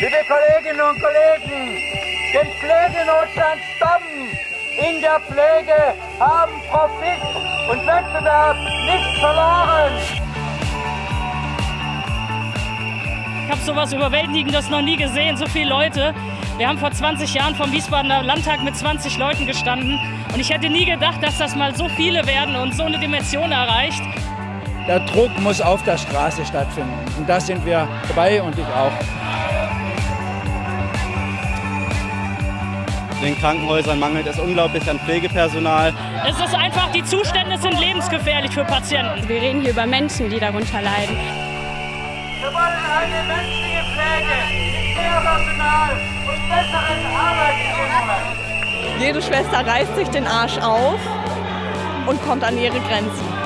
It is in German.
Liebe Kolleginnen und Kollegen, den Pflegenotstand stoppen! In der Pflege haben Profit und Wettbewerb nichts verloren! Ich habe sowas Überwältigendes noch nie gesehen, so viele Leute. Wir haben vor 20 Jahren vom Wiesbadener Landtag mit 20 Leuten gestanden und ich hätte nie gedacht, dass das mal so viele werden und so eine Dimension erreicht. Der Druck muss auf der Straße stattfinden und da sind wir dabei und ich auch. Den Krankenhäusern mangelt es unglaublich an Pflegepersonal. Es ist einfach, die Zustände sind lebensgefährlich für Patienten. Wir reden hier über Menschen, die darunter leiden. Wir wollen eine menschliche Pflege mit mehr Personal und besseren Arbeitsbedingungen. Jede Schwester reißt sich den Arsch auf und kommt an ihre Grenzen.